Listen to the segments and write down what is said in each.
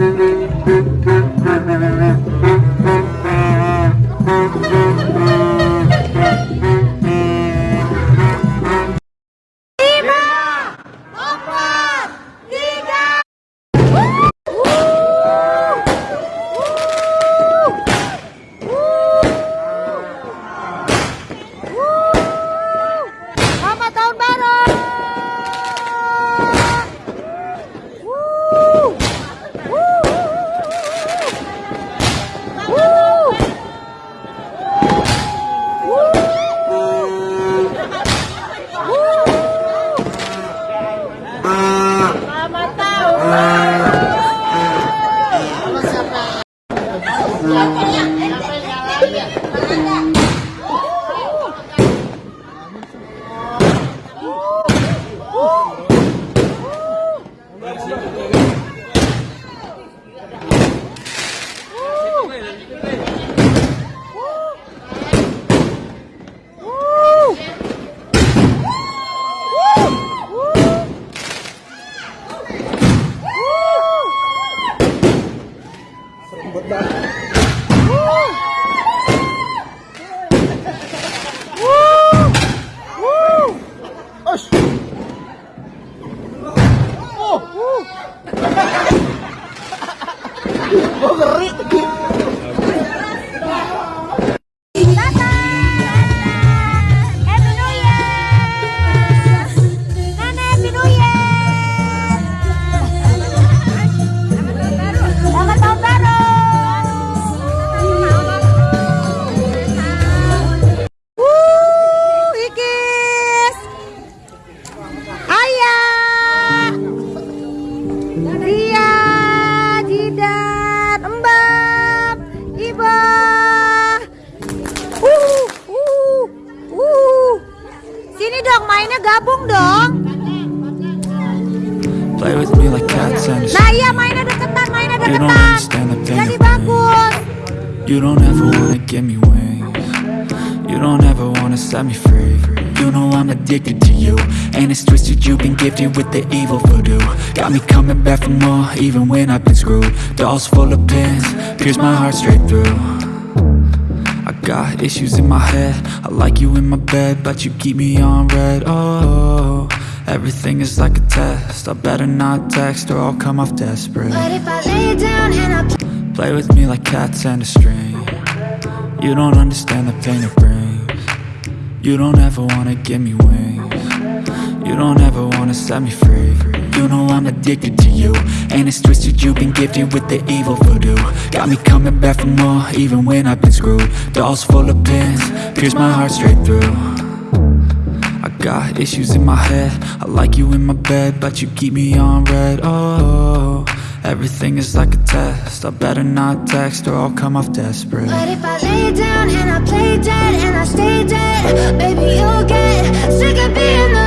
Thank you. Happy like cats and a Nah iya mainnya deketan, mainnya You don't deketan. understand the pain Jadi bagus. You don't ever wanna give me wings. You don't ever wanna set me free. You know I'm addicted to you And it's twisted. You've been gifted with the evil voodoo. Got me coming back for more even when I've been screwed. Dolls full of pins, pierce my heart straight through. I got issues in my head. I like you in my bed But you keep me on red. Oh, everything is like a test. I better not text or I'll come off desperate. But if I lay down and I Play with me like cats and a string. You don't understand the pain it brings. You don't ever wanna give me wings. You don't ever wanna set me free. You know I'm addicted to you. And it's twisted you've been gifted with the evil voodoo. Got me coming back for more even when I've been screwed. Dolls full of pins, pierce my heart straight through got issues in my head. I like you in my bed But you keep me on red. Oh, everything is like a test. I better not text or I'll come off desperate. But if I lay down and I play dead and I stay dead Baby, you'll get sick of being the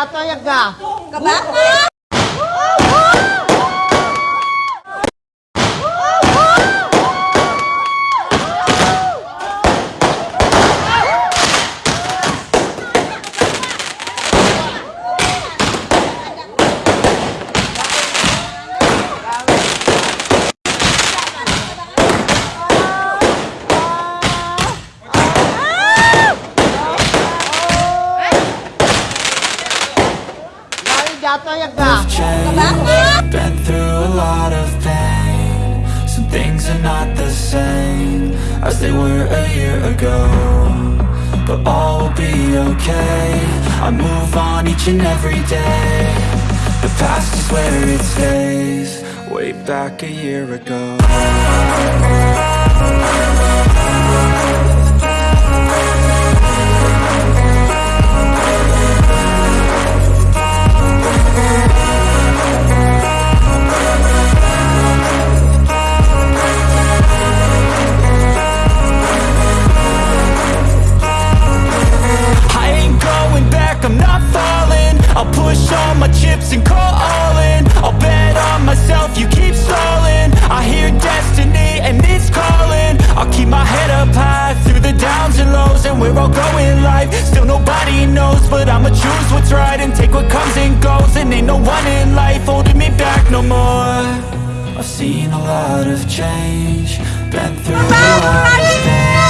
jatuh ya enggak? Ke. Ga? Change. Been through a lot of pain. Some things are not the same as they were a year ago. But all will be okay. I move on each and every day. The past is where it stays. Way back a year ago. But I'ma choose what's right and take what comes and goes. And ain't no one in life holding me back no more. I've seen a lot of change, been through a lot of pain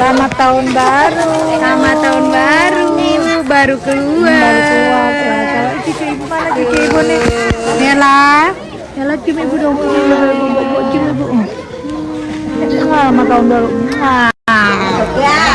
Selamat tahun baru. Selamat tahun baru. Baru keluar. Baru keluar. Kalau cucu ibu mana cucu ibu nih? Nela. Yalah cium ibu dong. Ibu, ibu, ibu, cium ibu. Hmm. Selamat tahun baru. Ya.